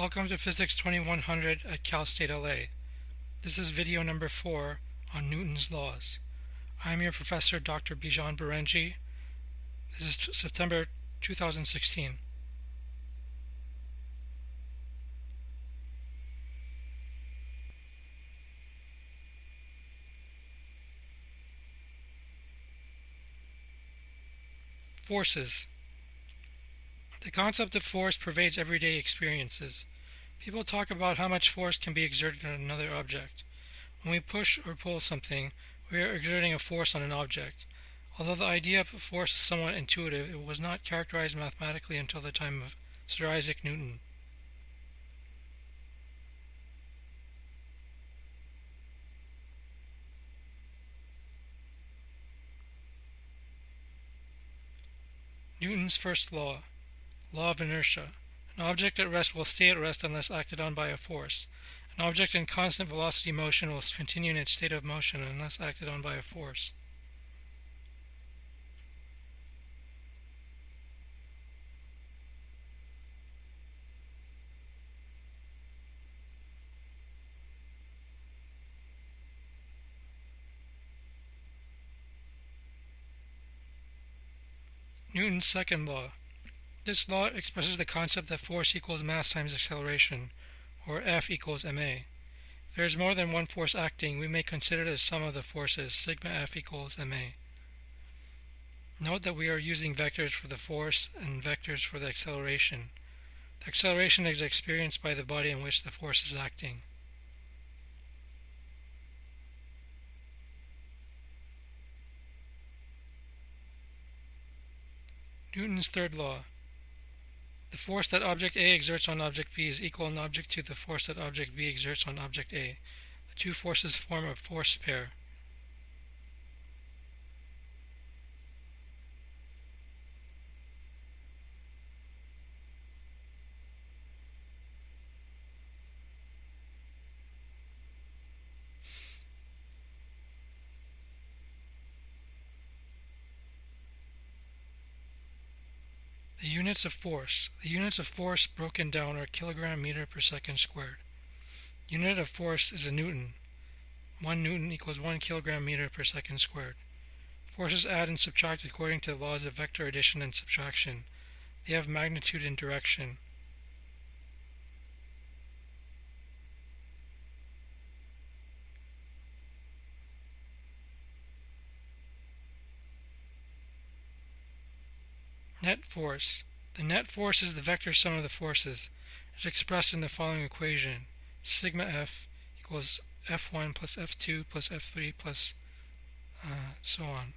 Welcome to Physics 2100 at Cal State LA. This is video number 4 on Newton's laws. I am your professor, Dr. Bijan Barenji. This is September 2016. Forces. The concept of force pervades everyday experiences. People talk about how much force can be exerted on another object. When we push or pull something, we are exerting a force on an object. Although the idea of force is somewhat intuitive, it was not characterized mathematically until the time of Sir Isaac Newton. Newton's first law. Law of inertia. An object at rest will stay at rest unless acted on by a force. An object in constant velocity motion will continue in its state of motion unless acted on by a force. Newton's second law. This law expresses the concept that force equals mass times acceleration, or F equals ma. There is more than one force acting, we may consider the sum of the forces, sigma F equals ma. Note that we are using vectors for the force and vectors for the acceleration. The acceleration is experienced by the body in which the force is acting. Newton's third law. The force that object A exerts on object B is equal in object to the force that object B exerts on object A. The two forces form a force pair. Units of force. The units of force broken down are kilogram meter per second squared. Unit of force is a newton. 1 newton equals 1 kilogram meter per second squared. Forces add and subtract according to the laws of vector addition and subtraction. They have magnitude and direction. Net force. The net force is the vector sum of the forces. It is expressed in the following equation. Sigma F equals F1 plus F2 plus F3 plus uh, so on.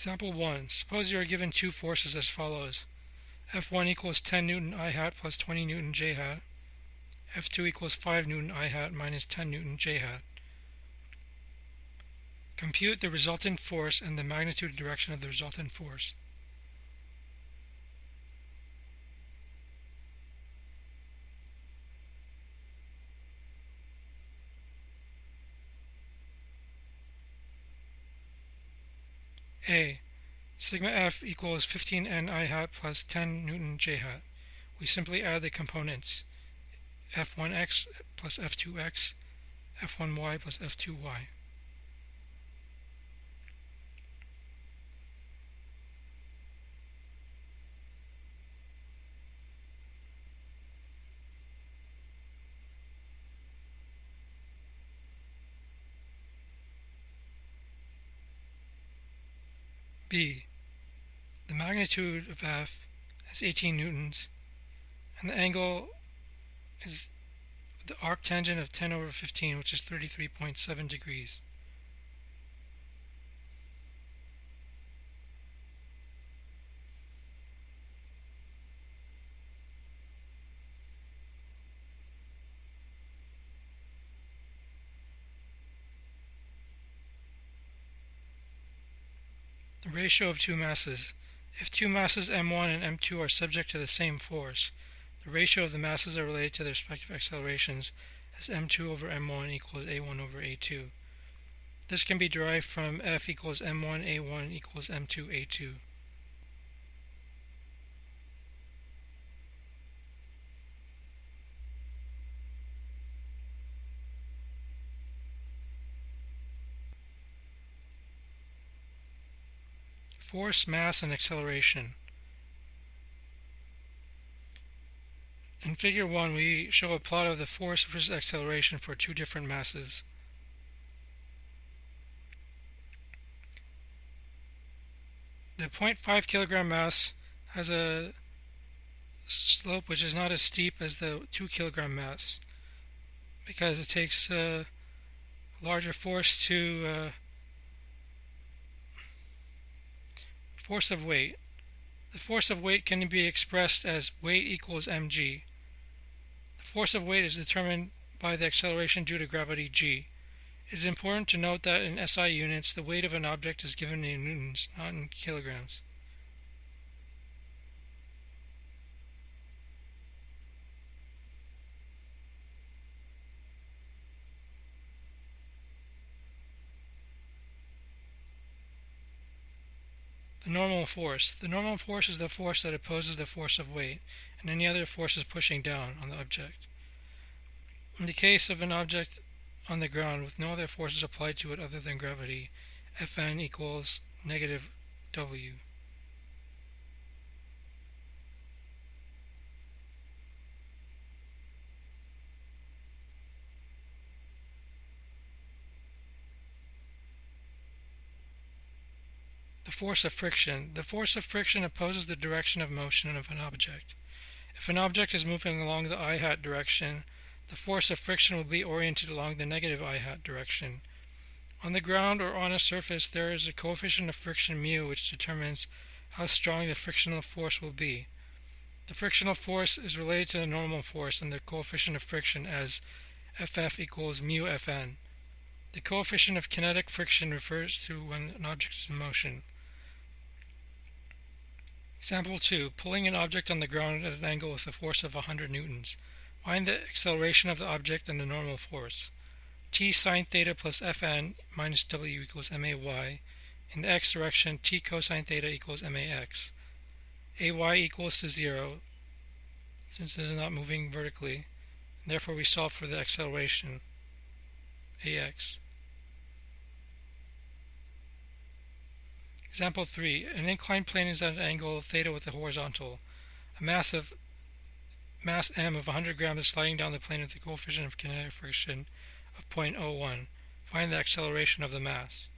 Example 1. Suppose you are given two forces as follows. F1 equals 10 Newton I hat plus 20 Newton J hat. F2 equals 5 Newton I hat minus 10 Newton J hat. Compute the resultant force and the magnitude and direction of the resultant force. A. Sigma F equals 15N I hat plus 10 Newton J hat. We simply add the components F1x plus F2x, F1y plus F2y. B. The magnitude of F is 18 newtons, and the angle is the arctangent of 10 over 15, which is 33.7 degrees. Ratio of two masses. If two masses m1 and m2 are subject to the same force, the ratio of the masses are related to their respective accelerations as m2 over m1 equals a1 over a2. This can be derived from F equals m1 a1 equals m2 a2. Force, mass, and acceleration. In figure 1 we show a plot of the force versus acceleration for two different masses. The 0.5 kilogram mass has a slope which is not as steep as the 2 kilogram mass because it takes a larger force to uh, Force of weight. The force of weight can be expressed as weight equals mg. The force of weight is determined by the acceleration due to gravity g. It is important to note that in SI units, the weight of an object is given in newtons, not in kilograms. Normal force. The normal force is the force that opposes the force of weight and any other forces pushing down on the object. In the case of an object on the ground with no other forces applied to it other than gravity, Fn equals negative W. force of friction. The force of friction opposes the direction of motion of an object. If an object is moving along the i hat direction, the force of friction will be oriented along the negative i hat direction. On the ground or on a surface, there is a coefficient of friction mu which determines how strong the frictional force will be. The frictional force is related to the normal force and the coefficient of friction as Ff equals mu Fn. The coefficient of kinetic friction refers to when an object is in motion. Example 2. Pulling an object on the ground at an angle with a force of 100 newtons. Find the acceleration of the object and the normal force. t sine theta plus fn minus w equals may. In the x direction, t cosine theta equals max. ay equals to 0, since it is not moving vertically. Therefore, we solve for the acceleration, ax. Example 3. An inclined plane is at an angle theta with the horizontal. A mass of mass m of 100 grams is sliding down the plane with the coefficient of kinetic friction of 0.01. Find the acceleration of the mass.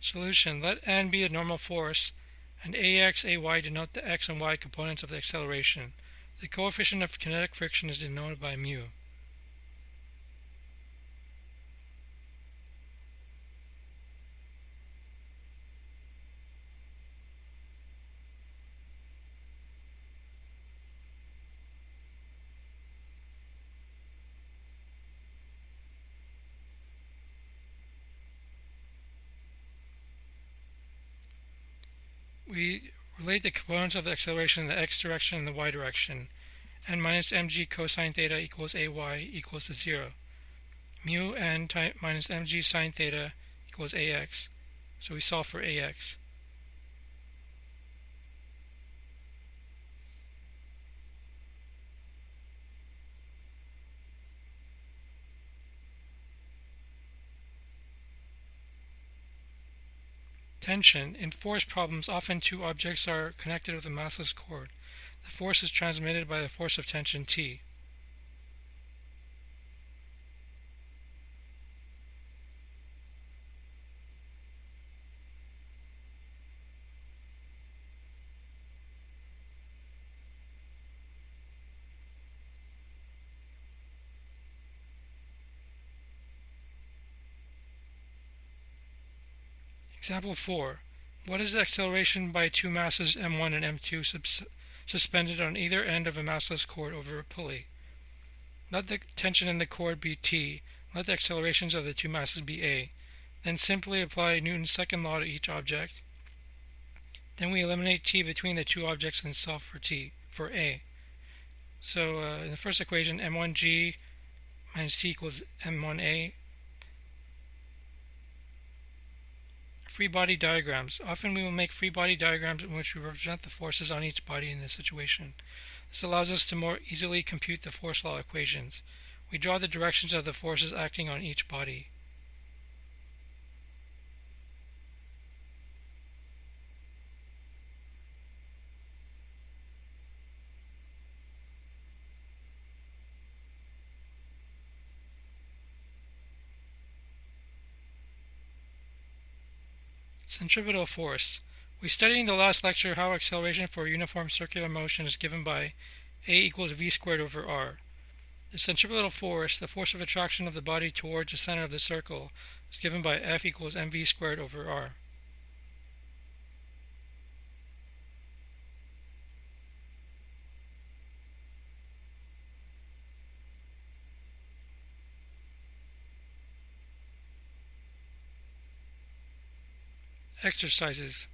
Solution. Let n be a normal force, and ax, ay denote the x and y components of the acceleration. The coefficient of kinetic friction is denoted by mu. We relate the components of the acceleration in the x direction and the y direction. n minus mg cosine theta equals ay equals to 0. Mu n minus mg sine theta equals ax. So we solve for ax. Tension. In force problems, often two objects are connected with a massless cord. The force is transmitted by the force of tension T. Example 4. What is the acceleration by two masses m1 and m2 suspended on either end of a massless cord over a pulley? Let the tension in the cord be T. Let the accelerations of the two masses be A. Then simply apply Newton's second law to each object. Then we eliminate T between the two objects and solve for T, for A. So uh, in the first equation, m1g minus T equals m1a Free body diagrams. Often we will make free body diagrams in which we represent the forces on each body in the situation. This allows us to more easily compute the force law equations. We draw the directions of the forces acting on each body. Centripetal force. We studied in the last lecture how acceleration for uniform circular motion is given by A equals v squared over r. The centripetal force, the force of attraction of the body towards the center of the circle, is given by F equals mv squared over r. Exercises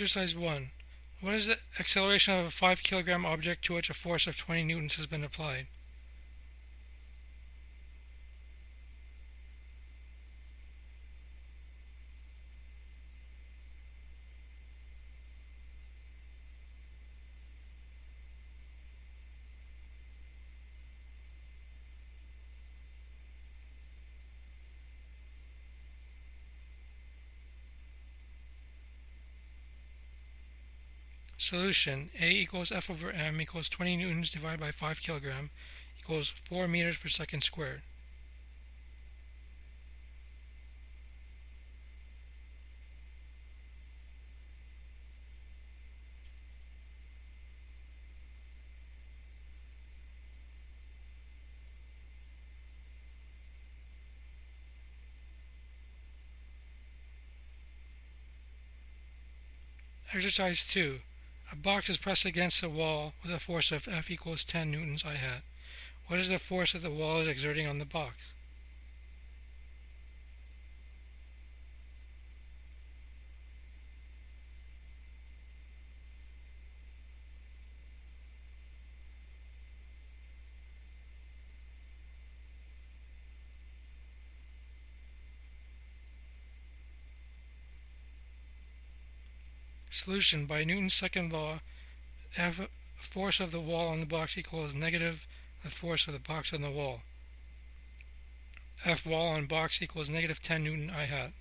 Exercise 1. What is the acceleration of a 5 kilogram object to which a force of 20 newtons has been applied? Solution A equals F over m equals 20 newtons divided by 5 kilogram equals 4 meters per second squared. Exercise 2. A box is pressed against a wall with a force of F equals 10 newtons I hat. What is the force that the wall is exerting on the box? Solution by Newton's second law, F force of the wall on the box equals negative the force of the box on the wall. F wall on box equals negative 10 Newton I hat.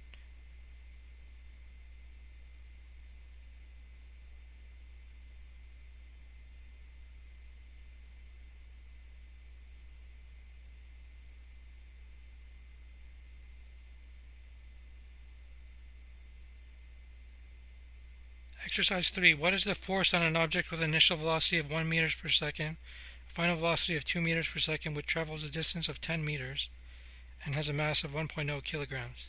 Exercise 3. What is the force on an object with an initial velocity of 1 meters per second, a final velocity of 2 meters per second, which travels a distance of 10 meters, and has a mass of 1.0 kilograms?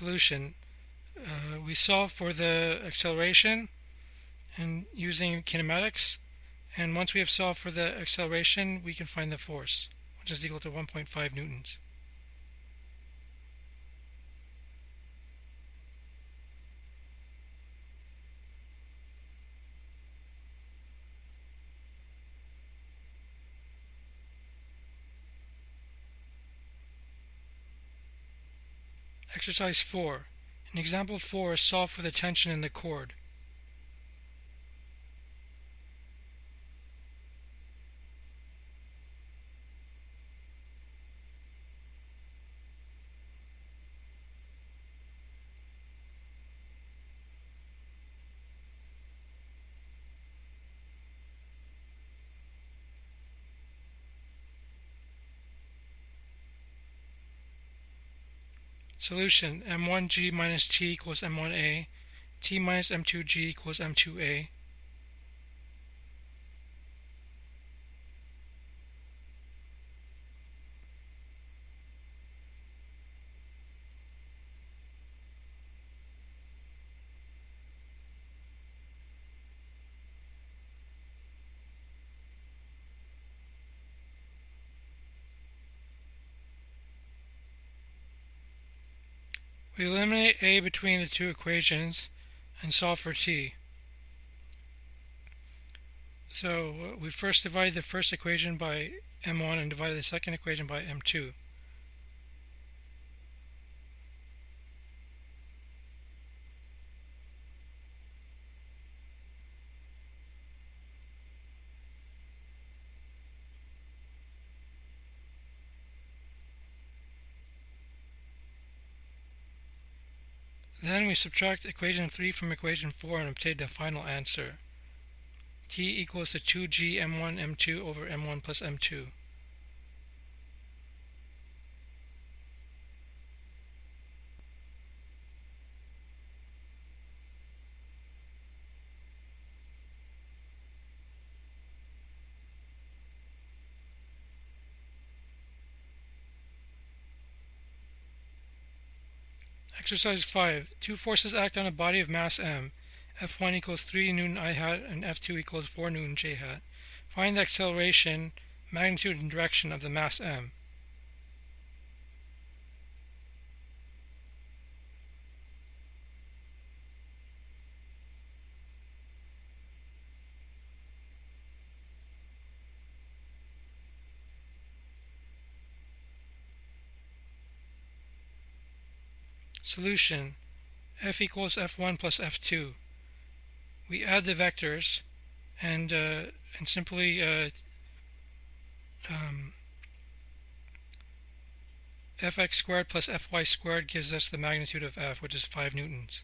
Solution. Uh, we solve for the acceleration and using kinematics and once we have solved for the acceleration we can find the force which is equal to 1.5 newtons. Exercise 4. In example 4, solve for the tension in the cord. Solution m1g minus t equals m1a, t minus m2g equals m2a. We eliminate a between the two equations and solve for t. So uh, we first divide the first equation by m1 and divide the second equation by m2. Then we subtract equation 3 from equation 4 and obtain the final answer. t equals to 2g m1 m2 over m1 plus m2. Exercise 5. Two forces act on a body of mass m. F1 equals 3 newton i hat and F2 equals 4 newton j hat. Find the acceleration, magnitude, and direction of the mass m. Solution f equals f1 plus f2. We add the vectors and uh, and simply uh, um, fx squared plus fy squared gives us the magnitude of f, which is 5 newtons.